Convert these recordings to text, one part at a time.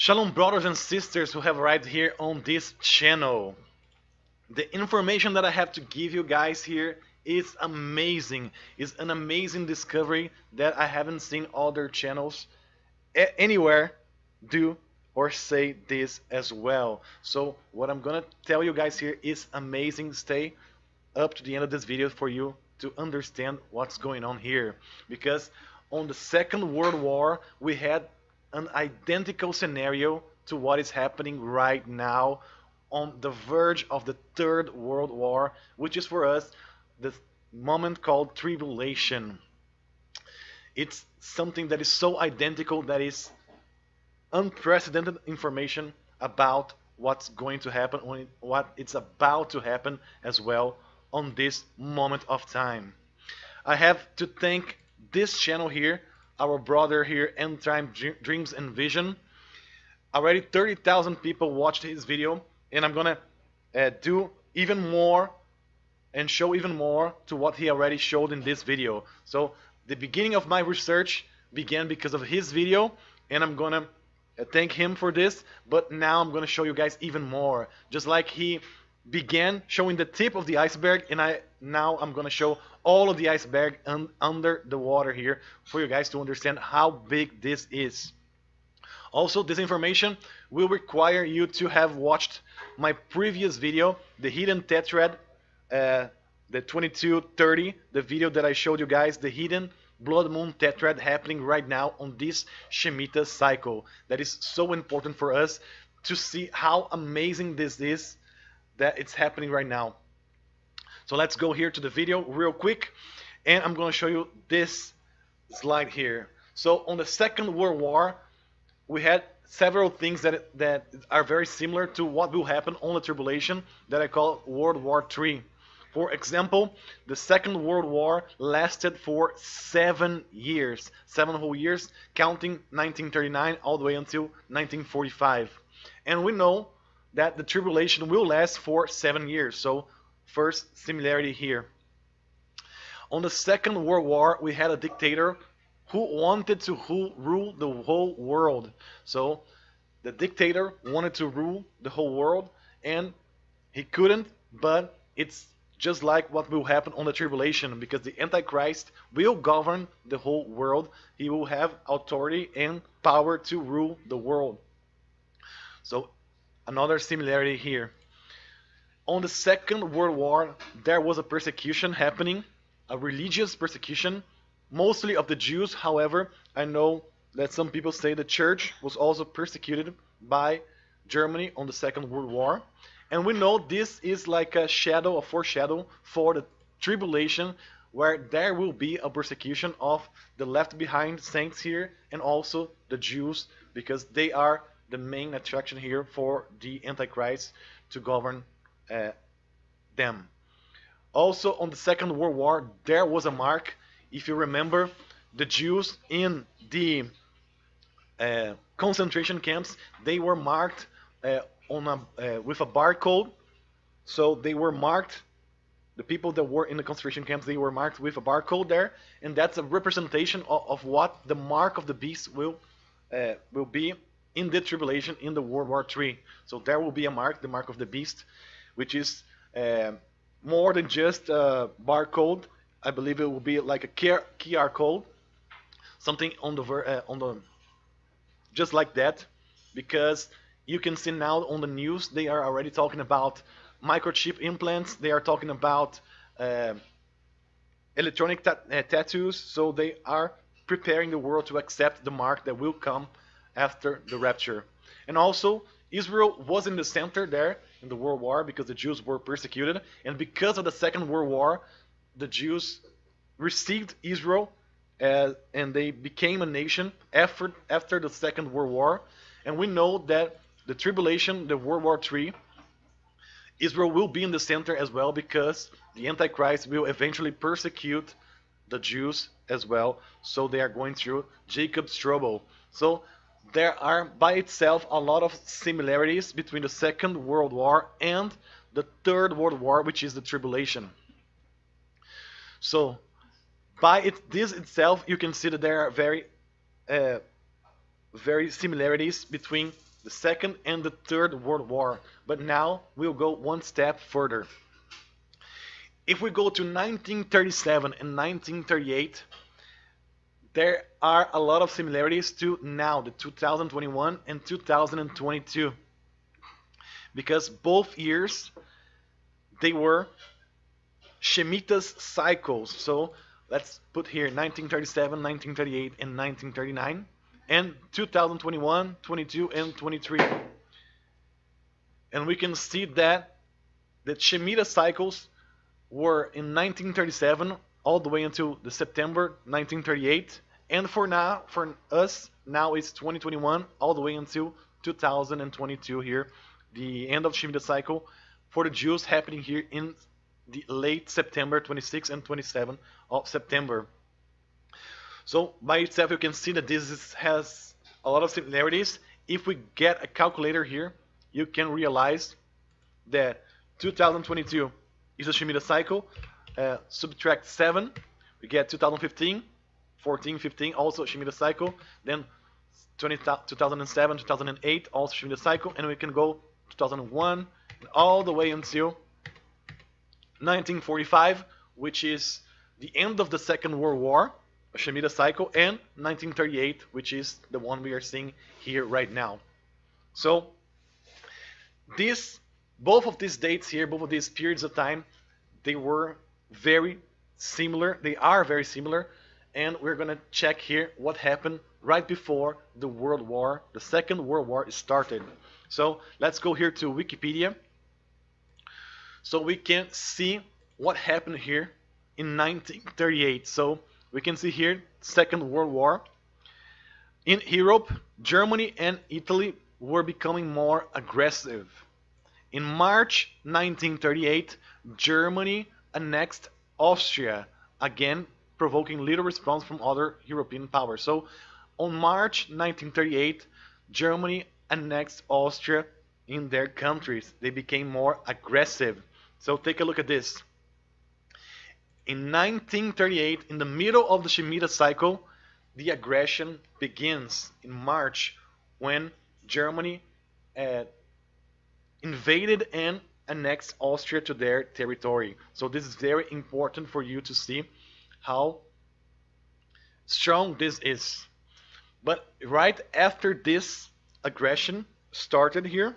Shalom brothers and sisters who have arrived here on this channel. The information that I have to give you guys here is amazing. It's an amazing discovery that I haven't seen other channels anywhere do or say this as well. So what I'm gonna tell you guys here is amazing. Stay up to the end of this video for you to understand what's going on here. Because on the Second World War, we had an identical scenario to what is happening right now on the verge of the Third World War, which is for us the moment called tribulation. It's something that is so identical that is unprecedented information about what's going to happen, what it's about to happen as well on this moment of time. I have to thank this channel here our brother here, End Time Dreams and Vision. Already 30,000 people watched his video, and I'm gonna uh, do even more and show even more to what he already showed in this video. So the beginning of my research began because of his video, and I'm gonna uh, thank him for this, but now I'm gonna show you guys even more. Just like he began showing the tip of the iceberg and I now I'm gonna show all of the iceberg un under the water here for you guys to understand how big this is. Also, this information will require you to have watched my previous video, the hidden tetrad, uh, the 2230, the video that I showed you guys, the hidden blood moon tetrad happening right now on this Shemitah cycle. That is so important for us to see how amazing this is that it's happening right now. So let's go here to the video real quick and I'm going to show you this slide here. So on the Second World War, we had several things that, that are very similar to what will happen on the tribulation that I call World War III. For example, the Second World War lasted for seven years, seven whole years, counting 1939 all the way until 1945. And we know that the tribulation will last for seven years. So first similarity here. On the Second World War, we had a dictator who wanted to rule the whole world. So the dictator wanted to rule the whole world and he couldn't, but it's just like what will happen on the tribulation because the Antichrist will govern the whole world. He will have authority and power to rule the world. So another similarity here. On the Second World War, there was a persecution happening, a religious persecution, mostly of the Jews. However, I know that some people say the church was also persecuted by Germany on the Second World War. And we know this is like a shadow, a foreshadow for the tribulation where there will be a persecution of the left behind saints here and also the Jews because they are the main attraction here for the Antichrist to govern them. Also, on the Second World War, there was a mark. If you remember, the Jews in the uh, concentration camps, they were marked uh, on a, uh, with a barcode. So they were marked. The people that were in the concentration camps, they were marked with a barcode there, and that's a representation of, of what the mark of the beast will uh, will be in the tribulation in the World War III. So there will be a mark, the mark of the beast, which is uh, more than just a barcode. I believe it will be like a QR code, something on the uh, on the just like that, because you can see now on the news they are already talking about microchip implants. They are talking about uh, electronic ta uh, tattoos. So they are preparing the world to accept the mark that will come after the rapture. And also, Israel was in the center there in the World War because the Jews were persecuted. And because of the Second World War, the Jews received Israel as, and they became a nation after, after the Second World War. And we know that the tribulation, the World War III, Israel will be in the center as well because the Antichrist will eventually persecute the Jews as well. So they are going through Jacob's trouble. So there are by itself a lot of similarities between the Second World War and the Third World War, which is the tribulation. So, by it, this itself, you can see that there are very, uh, very similarities between the Second and the Third World War. But now we'll go one step further. If we go to 1937 and 1938, there are a lot of similarities to now, the 2021 and 2022. Because both years, they were Shemitah's cycles. So let's put here 1937, 1938, and 1939, and 2021, 22, and 23. And we can see that the Shemitah cycles were in 1937 all the way until the September 1938, and for now, for us, now it's 2021 all the way until 2022 here, the end of Shemitah cycle for the Jews happening here in the late September 26 and 27 of September. So by itself you can see that this is, has a lot of similarities. If we get a calculator here, you can realize that 2022 is a Shemitah cycle. Uh, subtract 7, we get 2015, 14, 15, also Shemitah cycle. Then 20, 2007, 2008, also Shemitah cycle. And we can go 2001 all the way until 1945, which is the end of the Second World War, a Shemitah cycle, and 1938, which is the one we are seeing here right now. So this, both of these dates here, both of these periods of time, they were very similar. They are very similar, and we're gonna check here what happened right before the World War, the Second World War started. So let's go here to Wikipedia so we can see what happened here in 1938. So we can see here Second World War. In Europe, Germany and Italy were becoming more aggressive. In March 1938, Germany annexed Austria, again provoking little response from other European powers. So on March 1938, Germany annexed Austria in their countries. They became more aggressive. So take a look at this. In 1938, in the middle of the Shemitah cycle, the aggression begins in March when Germany uh, invaded and annexed Austria to their territory. So this is very important for you to see how strong this is. But right after this aggression started here,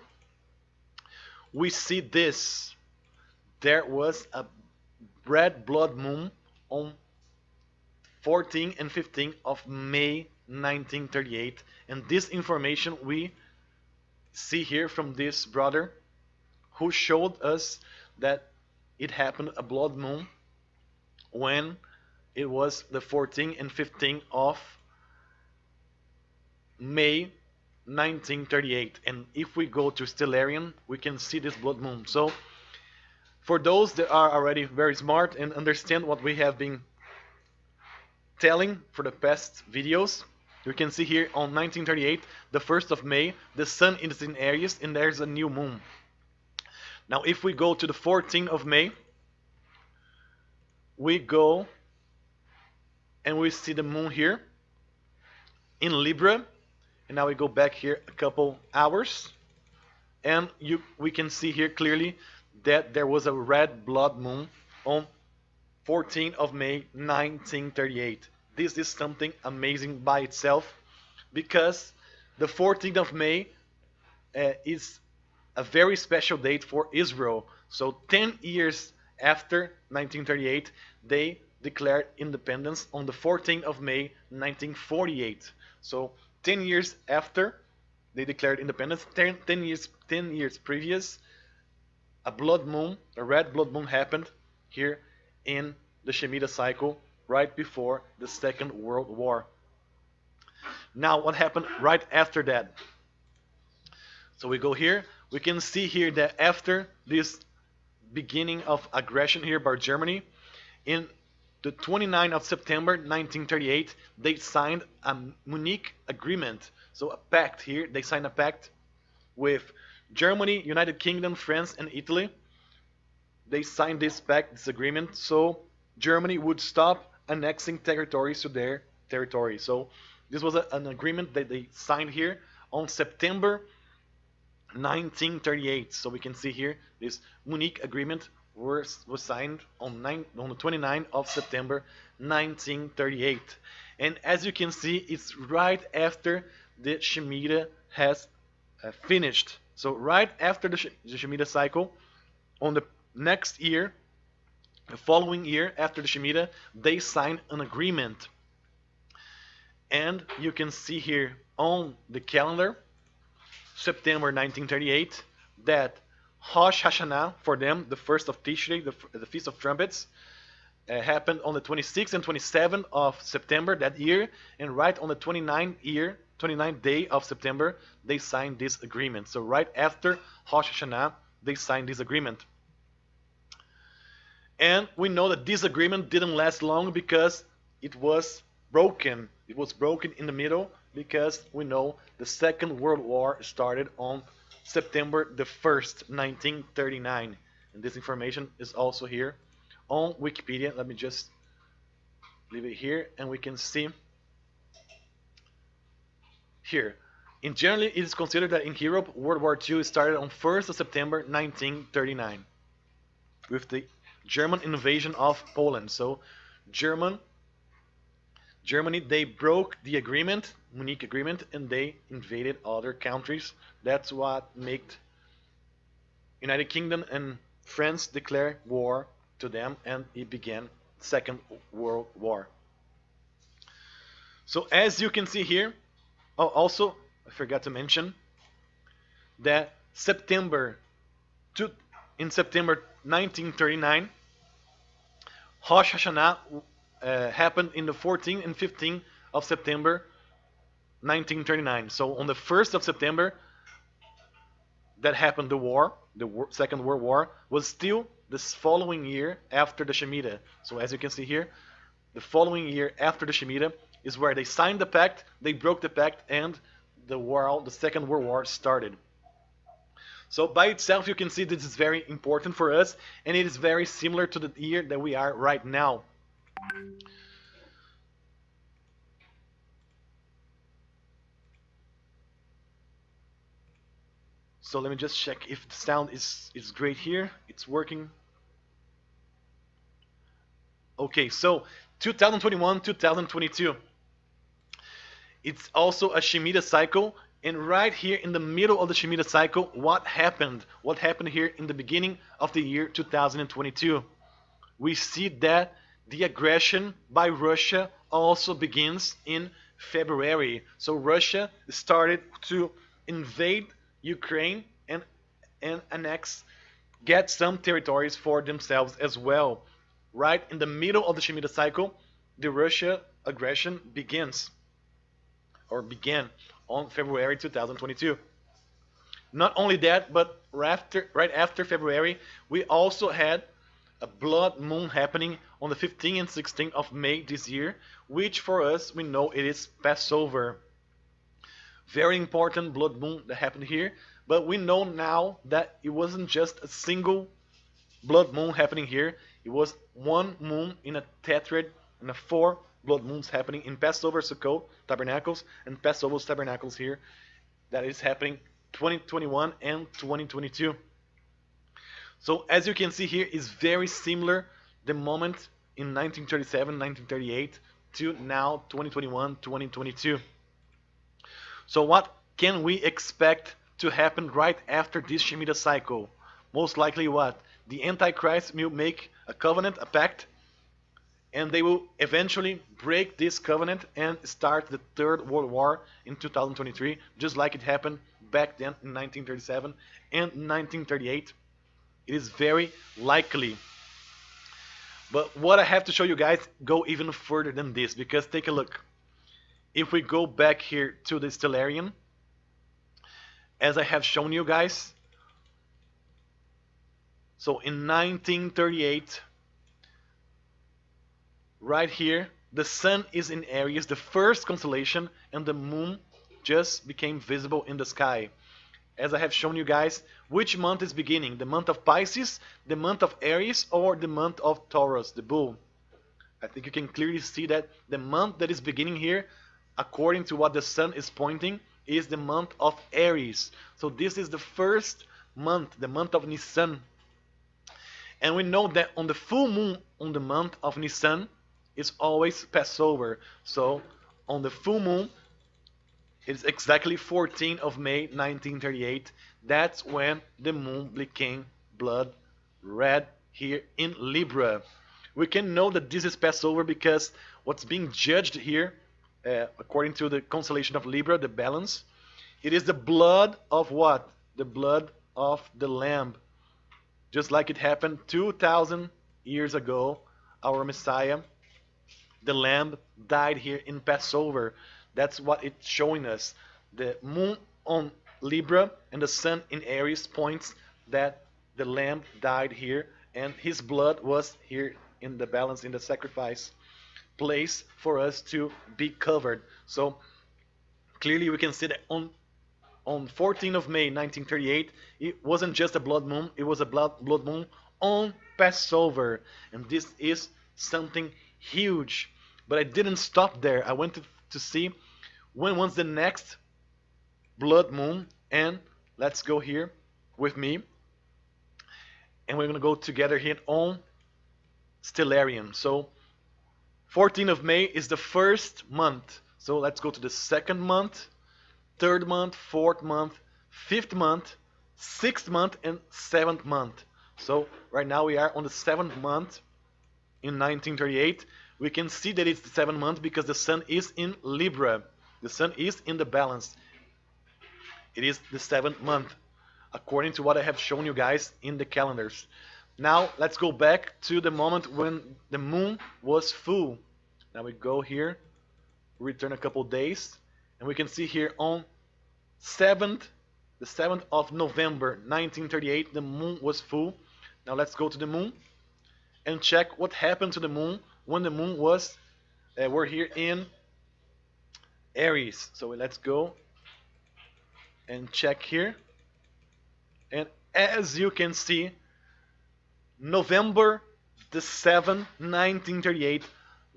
we see this there was a red blood moon on 14 and 15 of May 1938 and this information we see here from this brother who showed us that it happened a blood moon when it was the 14th and 15th of May 1938 and if we go to Stellarium we can see this blood moon so for those that are already very smart and understand what we have been telling for the past videos, you can see here on 1938, the 1st of May, the sun is in Aries and there's a new moon. Now if we go to the 14th of May, we go and we see the moon here in Libra. And now we go back here a couple hours and you we can see here clearly that there was a red blood moon on 14th of May 1938. This is something amazing by itself because the 14th of May uh, is a very special date for Israel. So 10 years after 1938, they declared independence on the 14th of May 1948. So 10 years after they declared independence, 10, 10 years 10 years previous, a blood moon, a red blood moon happened here in the Shemitah cycle right before the Second World War. Now, what happened right after that? So we go here. We can see here that after this beginning of aggression here by Germany, in the 29th of September 1938, they signed a Munich agreement. So a pact here. They signed a pact with Germany, United Kingdom, France, and Italy, they signed this pact, this agreement, so Germany would stop annexing territories to their territory. So this was a, an agreement that they signed here on September 1938. So we can see here this Munich agreement was, was signed on, nine, on the 29th of September 1938. And as you can see, it's right after the Shemitah has uh, finished. So right after the, the Shemitah cycle, on the next year, the following year after the Shemitah, they signed an agreement. And you can see here on the calendar, September 1938, that Rosh Hashanah for them, the first of Tishrei, the, the Feast of Trumpets, uh, happened on the 26th and 27th of September that year, and right on the 29th year, 29th day of September, they signed this agreement. So right after Rosh Hashanah, they signed this agreement. And we know that this agreement didn't last long because it was broken. It was broken in the middle because we know the Second World War started on September the 1st, 1939. And this information is also here on Wikipedia. Let me just leave it here and we can see here. In generally, it is considered that in Europe, World War II started on 1st of September 1939 with the German invasion of Poland. So German Germany they broke the agreement, Munich agreement, and they invaded other countries. That's what made United Kingdom and France declare war to them, and it began Second World War. So as you can see here, oh, also I forgot to mention that September, to, in September 1939, Rosh Hashanah uh, happened in the 14th and 15th of September 1939. So on the 1st of September, that happened the war, the war, Second World War, was still this following year after the Shemitah. So as you can see here, the following year after the Shemitah is where they signed the pact, they broke the pact, and the war, the Second World War started. So by itself, you can see this is very important for us, and it is very similar to the year that we are right now. So let me just check if the sound is, is great here. It's working. Okay, so 2021, 2022. It's also a Shemitah cycle. And right here in the middle of the Shemitah cycle, what happened? What happened here in the beginning of the year 2022? We see that the aggression by Russia also begins in February. So Russia started to invade Ukraine and and annex get some territories for themselves as well. Right in the middle of the Shemitah cycle, the Russia aggression begins or began on February 2022. Not only that, but after, right after February, we also had a blood moon happening on the 15th and 16th of May this year, which for us, we know it is Passover. Very important blood moon that happened here, but we know now that it wasn't just a single blood moon happening here, it was one moon in a tetrad and a four blood moons happening in Passover Sukkot tabernacles and Passover tabernacles here. That is happening 2021 and 2022. So as you can see here is very similar the moment in 1937, 1938 to now 2021, 2022. So what can we expect to happen right after this Shemitah cycle? Most likely what? The Antichrist will make a covenant, a pact and they will eventually break this covenant and start the Third World War in 2023, just like it happened back then in 1937 and 1938. It is very likely. But what I have to show you guys go even further than this, because take a look. If we go back here to the Stellarium, as I have shown you guys, so in 1938, right here, the sun is in Aries, the first constellation, and the moon just became visible in the sky. As I have shown you guys, which month is beginning? The month of Pisces, the month of Aries, or the month of Taurus, the bull? I think you can clearly see that the month that is beginning here, according to what the sun is pointing, is the month of Aries. So this is the first month, the month of Nisan. And we know that on the full moon on the month of Nisan, it's always Passover. So on the full moon, it's exactly 14th of May 1938. That's when the moon became blood red here in Libra. We can know that this is Passover because what's being judged here, uh, according to the constellation of Libra, the balance, it is the blood of what? The blood of the Lamb. Just like it happened 2,000 years ago, our Messiah, the Lamb, died here in Passover. That's what it's showing us. The moon on Libra and the sun in Aries points that the lamb died here and his blood was here in the balance in the sacrifice place for us to be covered. So clearly we can see that on on 14th of May 1938 it wasn't just a blood moon, it was a blood blood moon on Passover and this is something huge. But I didn't stop there. I went to, to see when was the next blood moon and let's go here with me and we're to go together here on Stellarium. So 14th of May is the first month. So let's go to the second month, third month, fourth month, fifth month, sixth month, and seventh month. So right now we are on the seventh month in 1938. We can see that it's the seventh month because the sun is in Libra. The sun is in the balance. It is the seventh month according to what I have shown you guys in the calendars. Now let's go back to the moment when the moon was full. Now we go here, return a couple days, and we can see here on 7th, the 7th of November 1938, the moon was full. Now let's go to the moon and check what happened to the moon when the moon was, uh, we're here in Aries. So let's go and check here. And as you can see, November the 7th, 1938,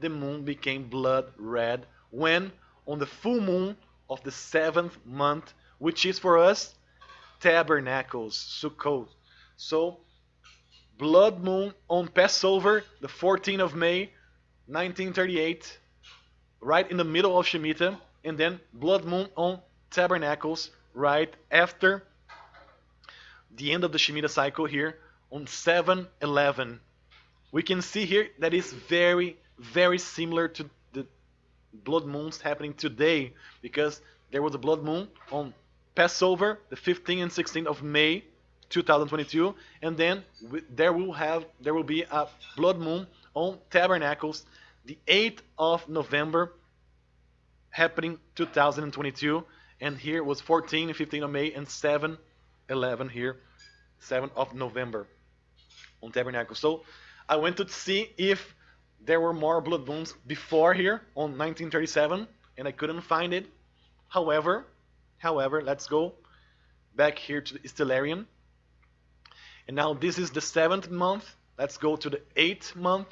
the moon became blood red when on the full moon of the seventh month, which is for us Tabernacles, Sukkot. So, blood moon on Passover, the 14th of May, 1938, right in the middle of Shemitah, and then blood moon on Tabernacles, right after the end of the Shemitah cycle here on 7-11. We can see here that is very, very similar to the blood moons happening today because there was a blood moon on Passover, the 15th and 16th of May 2022, and then there will have there will be a blood moon on Tabernacles, the 8th of November, happening 2022, and here was 14 and 15 of May and 7 11 here, 7th of November on Tabernacles. So I went to see if there were more blood moons before here on 1937, and I couldn't find it. However, however, let's go back here to the Stellarium. And now this is the seventh month. Let's go to the eighth month,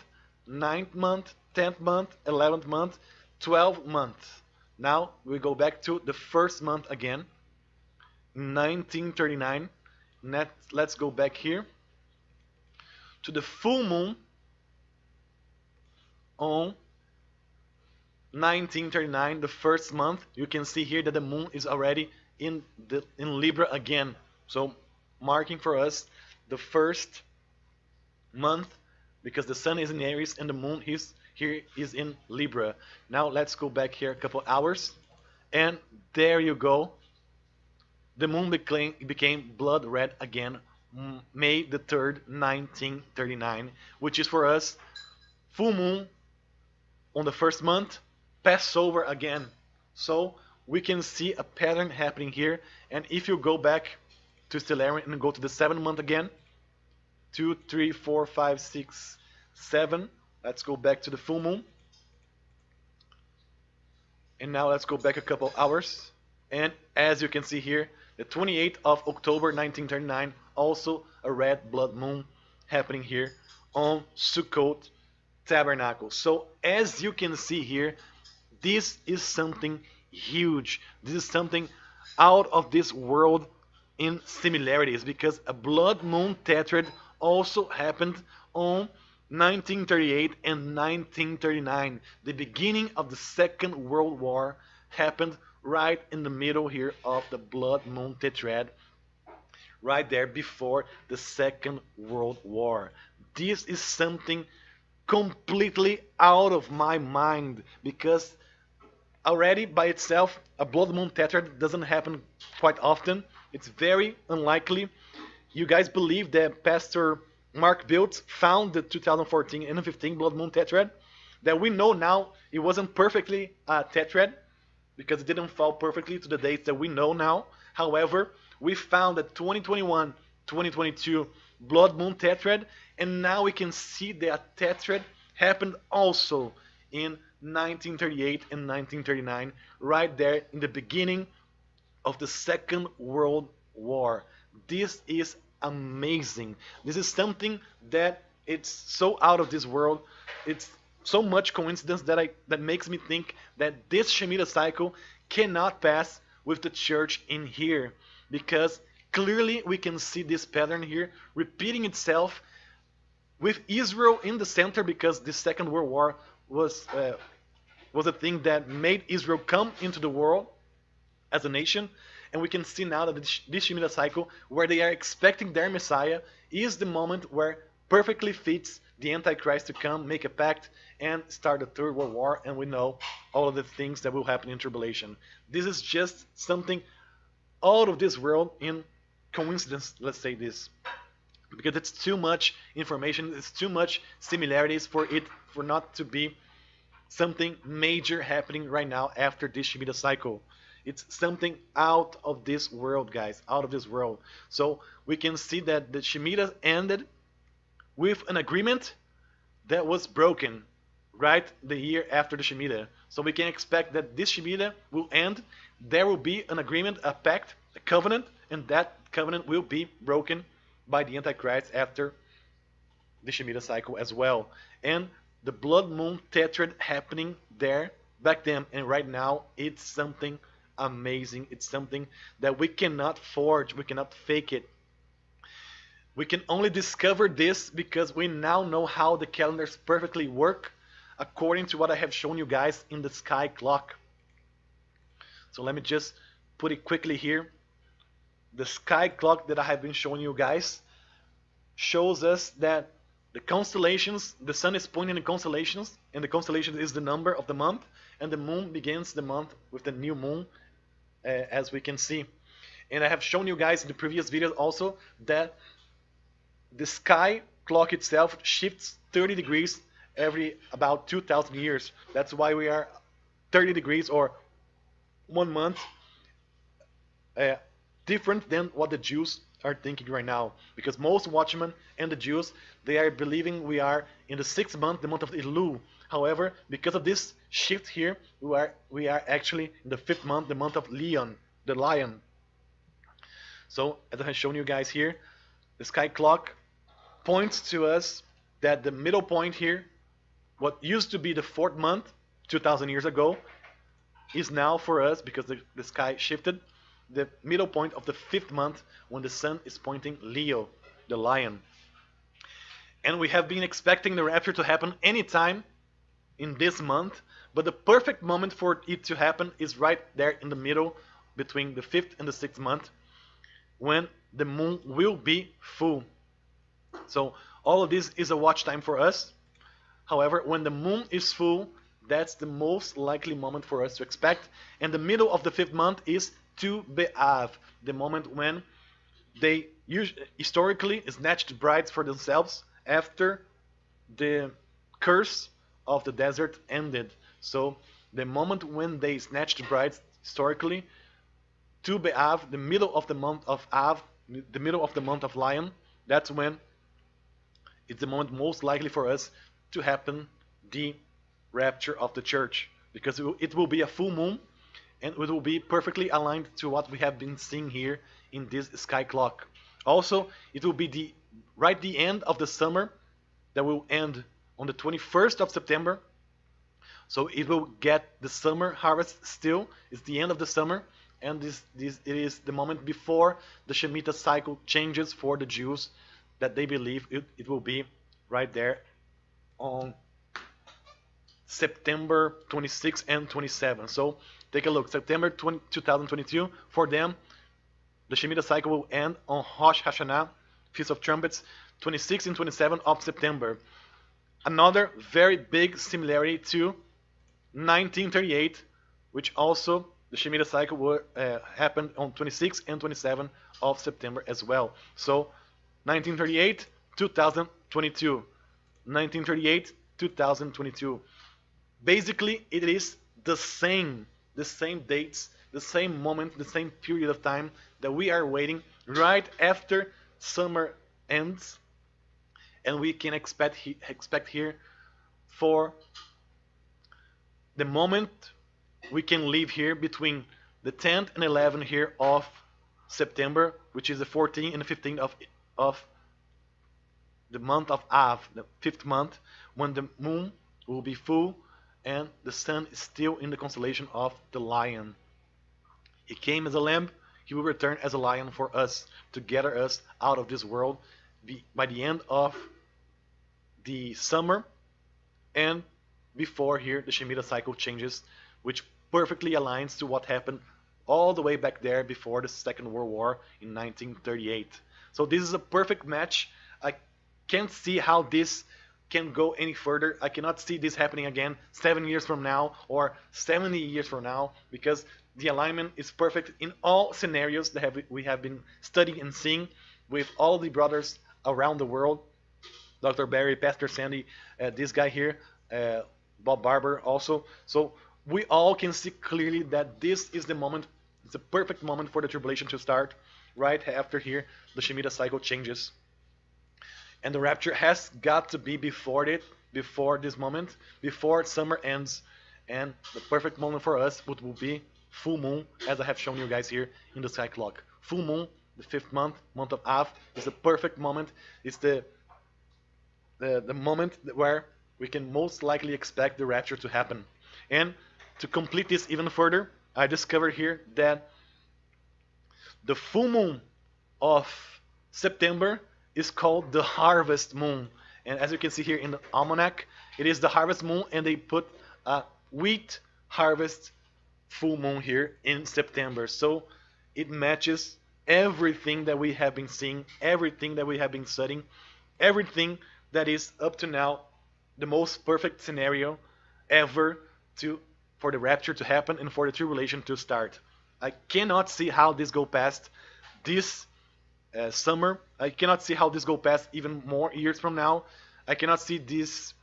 ninth month, tenth month, eleventh month, twelfth month. Now we go back to the first month again. 1939. Net, let's go back here to the full moon on 1939, the first month. You can see here that the moon is already in the in Libra again. So marking for us the first month because the sun is in Aries and the moon is here is in Libra. Now let's go back here a couple hours and there you go the moon became, became blood red again May the 3rd, 1939, which is for us full moon on the first month, Passover again. So we can see a pattern happening here. And if you go back to Stellarium and go to the seventh month again, two, three, four, five, six, seven. Let's go back to the full moon. And now let's go back a couple hours. And as you can see here, the 28th of October 1939, also a red blood moon happening here on Sukkot Tabernacle. So as you can see here, this is something huge. This is something out of this world in similarities because a blood moon tetrad also happened on 1938 and 1939. The beginning of the Second World War happened right in the middle here of the blood moon tetrad right there before the Second World War. This is something completely out of my mind because already by itself a blood moon tetrad doesn't happen quite often. It's very unlikely. You guys believe that Pastor Mark Biltz found the 2014 and 15 blood moon tetrad? That we know now it wasn't perfectly a tetrad because it didn't fall perfectly to the dates that we know now. However, we found that 2021, 2022 blood moon tetrad, and now we can see that tetrad happened also in 1938 and 1939, right there in the beginning of the Second World War. This is amazing. This is something that it's so out of this world. It's so much coincidence that I that makes me think that this Shemitah cycle cannot pass with the church in here because clearly we can see this pattern here repeating itself with Israel in the center because the Second World War was uh, was a thing that made Israel come into the world as a nation. And we can see now that this Shemitah cycle, where they are expecting their Messiah, is the moment where perfectly fits the Antichrist to come, make a pact, and start the Third World War. And we know all of the things that will happen in tribulation. This is just something out of this world in coincidence, let's say this. Because it's too much information, it's too much similarities for it for not to be something major happening right now after this Shemitah cycle. It's something out of this world, guys, out of this world. So we can see that the Shemitah ended with an agreement that was broken right the year after the Shemitah. So we can expect that this Shemitah will end. There will be an agreement, a pact, a covenant, and that covenant will be broken by the Antichrist after the Shemitah cycle as well. And the blood moon tetrad happening there back then and right now, it's something amazing. It's something that we cannot forge, we cannot fake it. We can only discover this because we now know how the calendars perfectly work according to what I have shown you guys in the sky clock. So let me just put it quickly here. The sky clock that I have been showing you guys shows us that the constellations, the sun is pointing in constellations, and the constellation is the number of the month, and the moon begins the month with the new moon, uh, as we can see. And I have shown you guys in the previous videos also that the sky clock itself shifts 30 degrees every about 2,000 years. That's why we are 30 degrees or one month uh, different than what the Jews are thinking right now. Because most watchmen and the Jews, they are believing we are in the sixth month, the month of Elul. However, because of this shift here, we are we are actually in the fifth month, the month of Leon, the lion. So as I have shown you guys here, the sky clock points to us that the middle point here what used to be the fourth month 2000 years ago is now for us because the, the sky shifted the middle point of the fifth month when the sun is pointing Leo the lion and we have been expecting the rapture to happen anytime in this month but the perfect moment for it to happen is right there in the middle between the fifth and the sixth month when the moon will be full so all of this is a watch time for us However, when the moon is full, that's the most likely moment for us to expect. And the middle of the fifth month is Tu B'Av, the moment when they usually, historically snatched brides for themselves after the curse of the desert ended. So the moment when they snatched brides historically, Tu B'Av, the middle of the month of Av, the middle of the month of Lion, that's when it's the moment most likely for us to happen the rapture of the church because it will be a full moon and it will be perfectly aligned to what we have been seeing here in this sky clock. Also, it will be the right the end of the summer that will end on the 21st of September. So it will get the summer harvest still. It's the end of the summer and this, this it is the moment before the Shemitah cycle changes for the Jews that they believe it, it will be right there on September 26 and 27. So take a look. September 20, 2022 for them, the Shemitah cycle will end on Rosh Hashanah, Feast of Trumpets, 26 and 27 of September. Another very big similarity to 1938, which also the Shemitah cycle will uh, happen on 26 and 27 of September as well. So 1938, 2022. 1938, 2022. Basically, it is the same, the same dates, the same moment, the same period of time that we are waiting right after summer ends, and we can expect he, expect here for the moment we can live here between the 10th and 11th here of September, which is the 14th and the 15th of of the month of Av, the fifth month, when the moon will be full and the sun is still in the constellation of the lion. He came as a lamb, he will return as a lion for us to gather us out of this world by the end of the summer and before here the Shemitah cycle changes, which perfectly aligns to what happened all the way back there before the Second World War in 1938. So this is a perfect match. I can't see how this can go any further. I cannot see this happening again seven years from now or 70 years from now because the alignment is perfect in all scenarios that have, we have been studying and seeing with all the brothers around the world. Dr. Barry, Pastor Sandy, uh, this guy here, uh, Bob Barber also. So we all can see clearly that this is the moment, it's a perfect moment for the tribulation to start right after here the Shemitah cycle changes. And the rapture has got to be before it, before this moment, before summer ends. And the perfect moment for us would will be full moon, as I have shown you guys here in the sky clock. Full moon, the fifth month, month of Av, is the perfect moment. It's the the, the moment where we can most likely expect the rapture to happen. And to complete this even further, I discovered here that the full moon of September is called the harvest moon. And as you can see here in the almanac, it is the harvest moon, and they put a wheat harvest full moon here in September. So it matches everything that we have been seeing, everything that we have been studying, everything that is up to now the most perfect scenario ever to for the rapture to happen and for the tribulation to start. I cannot see how this go past this uh, summer. I cannot see how this go past even more years from now. I cannot see this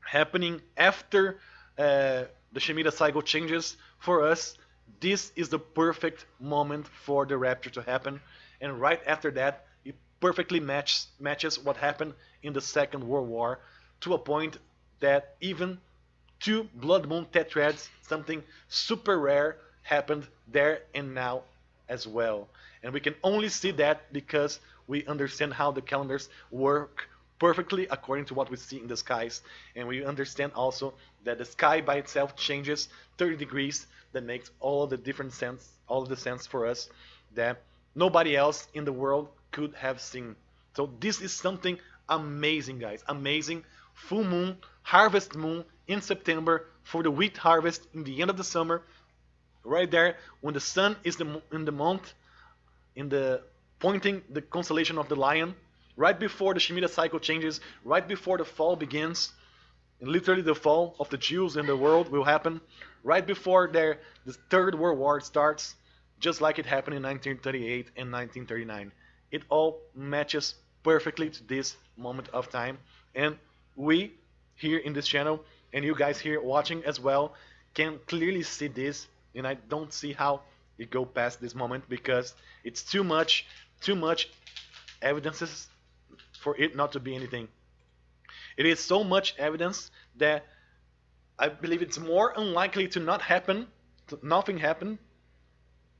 happening after uh, the Shemitah cycle changes for us. This is the perfect moment for the rapture to happen, and right after that, it perfectly match, matches what happened in the Second World War to a point that even two blood moon tetrads, something super rare, happened there and now as well. And we can only see that because we understand how the calendars work perfectly according to what we see in the skies. And we understand also that the sky by itself changes 30 degrees that makes all of the different sense, all of the sense for us that nobody else in the world could have seen. So this is something amazing, guys. Amazing. Full moon, harvest moon in September for the wheat harvest in the end of the summer right there when the sun is the, in the month in the pointing the constellation of the lion right before the Shemitah cycle changes right before the fall begins and literally the fall of the Jews in the world will happen right before their the third world war starts just like it happened in 1938 and 1939 it all matches perfectly to this moment of time. And we here in this channel and you guys here watching as well can clearly see this. And I don't see how it go past this moment because it's too much too much evidences for it not to be anything. It is so much evidence that I believe it's more unlikely to not happen to nothing happen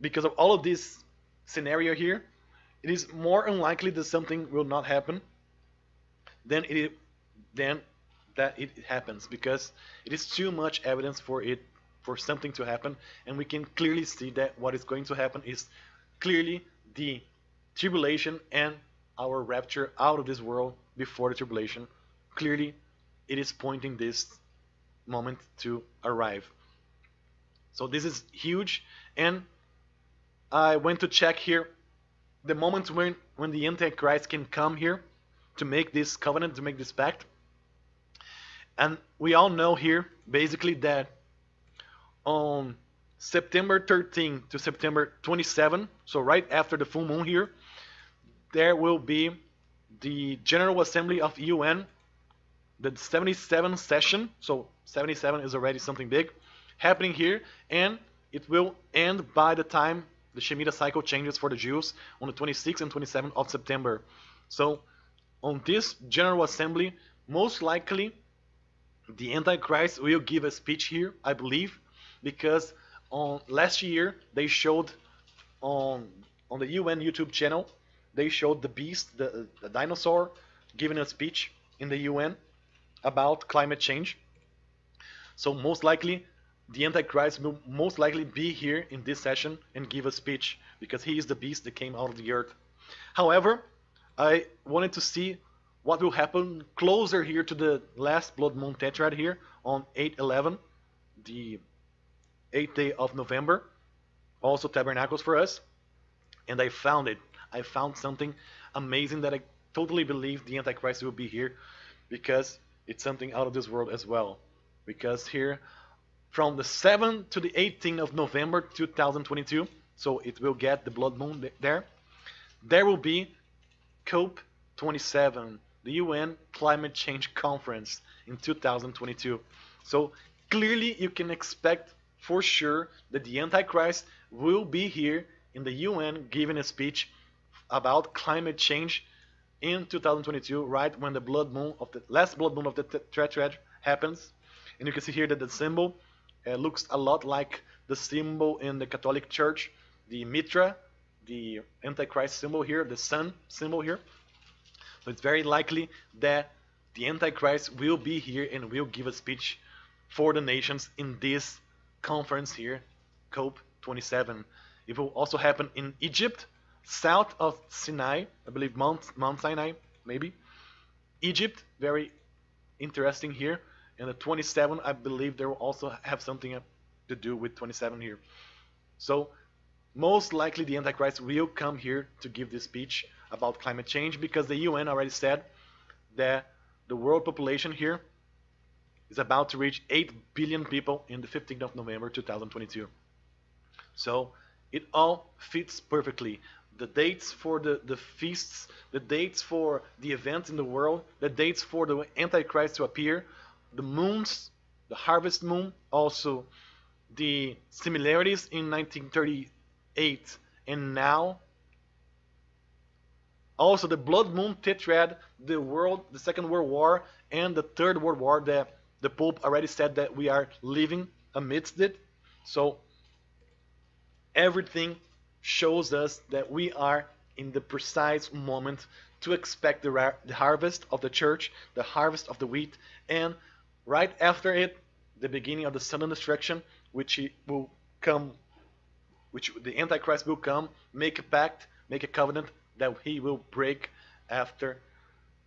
because of all of this scenario here it is more unlikely that something will not happen than it than that it happens because it is too much evidence for it for something to happen, and we can clearly see that what is going to happen is clearly the tribulation and our rapture out of this world before the tribulation. Clearly, it is pointing this moment to arrive. So this is huge, and I went to check here the moment when when the Antichrist can come here to make this covenant, to make this pact. And we all know here basically that on September 13 to September 27, so right after the full moon here, there will be the General Assembly of UN, the 77th session, so 77 is already something big, happening here, and it will end by the time the Shemitah cycle changes for the Jews on the 26th and 27th of September. So on this General Assembly, most likely the Antichrist will give a speech here, I believe, because on last year they showed on on the UN YouTube channel they showed the beast, the, the dinosaur, giving a speech in the UN about climate change. So most likely the Antichrist will most likely be here in this session and give a speech because he is the beast that came out of the earth. However, I wanted to see what will happen closer here to the last blood moon tetrad here on 8-11, the 8th day of November, also tabernacles for us, and I found it. I found something amazing that I totally believe the Antichrist will be here because it's something out of this world as well. Because here, from the 7th to the 18th of November 2022, so it will get the blood moon there, there will be COP27, the UN Climate Change Conference in 2022. So clearly you can expect for sure that the Antichrist will be here in the UN giving a speech about climate change in 2022, right when the blood moon of the last blood moon of the tetrad happens. And you can see here that the symbol Uh, looks a lot like the symbol in the Catholic Church, the Mitra, the Antichrist symbol here, the sun symbol here. So it's very likely that the Antichrist will be here and will give a speech for the nations in this conference here, COP27. It will also happen in Egypt, south of Sinai, I believe Mount, Mount Sinai, maybe. Egypt, very interesting here. And the 27, I believe they will also have something to do with 27 here. So most likely the Antichrist will come here to give this speech about climate change because the UN already said that the world population here is about to reach 8 billion people in the 15th of November 2022. So it all fits perfectly. The dates for the, the feasts, the dates for the events in the world, the dates for the Antichrist to appear, the moons, the harvest moon, also the similarities in 1938 and now. Also the blood moon tetrad, the world, the Second World War, and the Third World War that the Pope already said that we are living amidst it. So everything shows us that we are in the precise moment to expect the, the harvest of the church, the harvest of the wheat, and right after it, the beginning of the sudden destruction, which he will come, which the Antichrist will come, make a pact, make a covenant that he will break after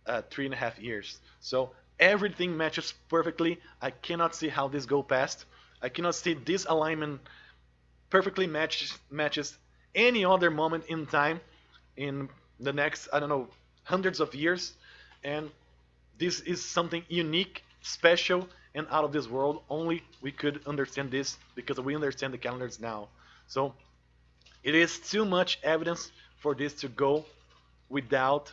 uh, three and a half years. So everything matches perfectly. I cannot see how this go past. I cannot see this alignment perfectly matches matches any other moment in time in the next I don't know hundreds of years and this is something unique special and out of this world. Only we could understand this because we understand the calendars now. So it is too much evidence for this to go without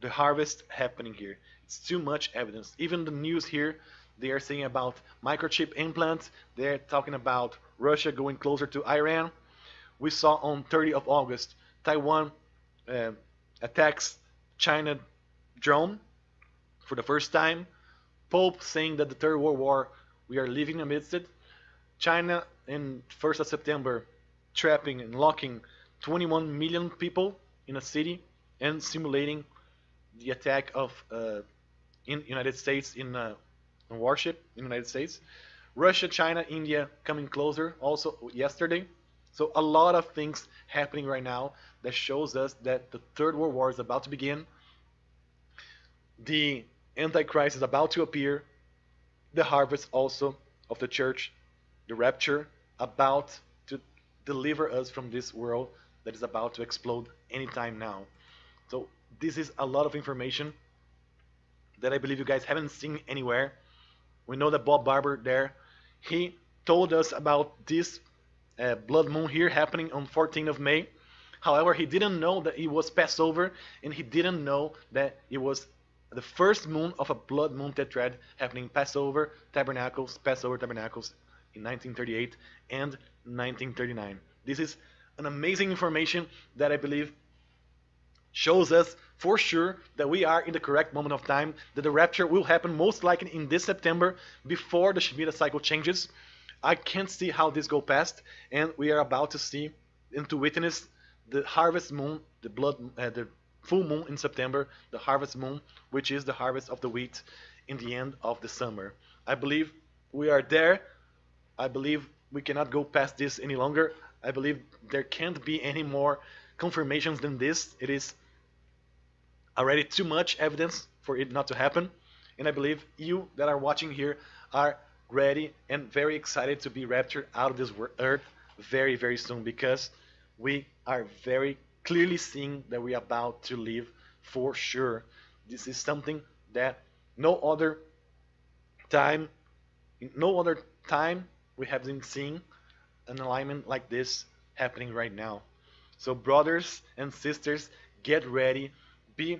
the harvest happening here. It's too much evidence. Even the news here they are saying about microchip implants. They're talking about Russia going closer to Iran. We saw on 30 of August, Taiwan uh, attacks China drone for the first time. Pope saying that the Third World War, we are living amidst it. China in 1st of September trapping and locking 21 million people in a city and simulating the attack of uh, in United States in uh, warship in United States. Russia, China, India coming closer also yesterday. So a lot of things happening right now that shows us that the third world war is about to begin. The antichrist is about to appear. The harvest also of the church, the rapture about to deliver us from this world that is about to explode anytime now. So this is a lot of information that I believe you guys haven't seen anywhere. We know that Bob Barber there, he told us about this uh, blood moon here happening on 14th of May. However, he didn't know that it was Passover, and he didn't know that it was the first moon of a blood moon tetrad happening Passover, Tabernacles, Passover, Tabernacles in 1938 and 1939. This is an amazing information that I believe shows us for sure that we are in the correct moment of time, that the rapture will happen most likely in this September before the Shemitah cycle changes. I can't see how this go past, and we are about to see and to witness the harvest moon, the blood, uh, the full moon in September, the harvest moon, which is the harvest of the wheat in the end of the summer. I believe we are there. I believe we cannot go past this any longer. I believe there can't be any more confirmations than this. It is already too much evidence for it not to happen. And I believe you that are watching here are ready and very excited to be raptured out of this earth very, very soon because we are very clearly seeing that we are about to live for sure. This is something that no other time, no other time we have been seeing an alignment like this happening right now. So brothers and sisters, get ready, be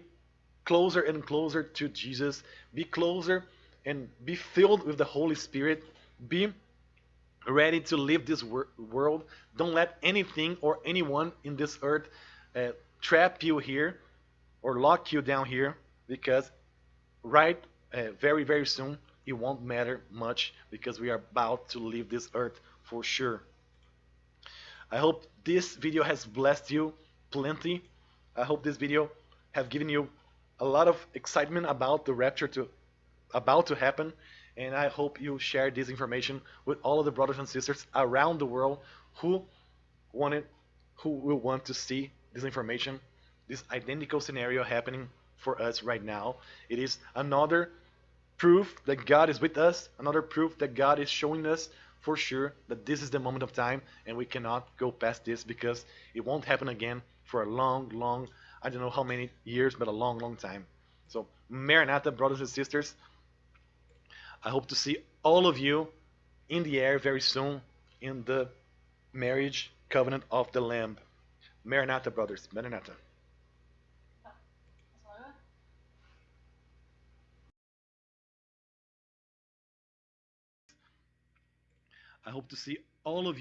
closer and closer to Jesus, be closer and be filled with the Holy Spirit, be ready to leave this wor world. Don't let anything or anyone in this earth uh, trap you here or lock you down here because right uh, very very soon it won't matter much because we are about to leave this earth for sure. I hope this video has blessed you plenty. I hope this video have given you a lot of excitement about the rapture to about to happen and I hope you share this information with all of the brothers and sisters around the world who wanted who will want to see this information this identical scenario happening for us right now. It is another proof that God is with us another proof that God is showing us for sure that this is the moment of time and we cannot go past this because it won't happen again for a long long I don't know how many years but a long long time. So Maranatha brothers and sisters I hope to see all of you in the air very soon in the marriage covenant of the Lamb. Maranatha, brothers. Maranatha. I hope to see all of you.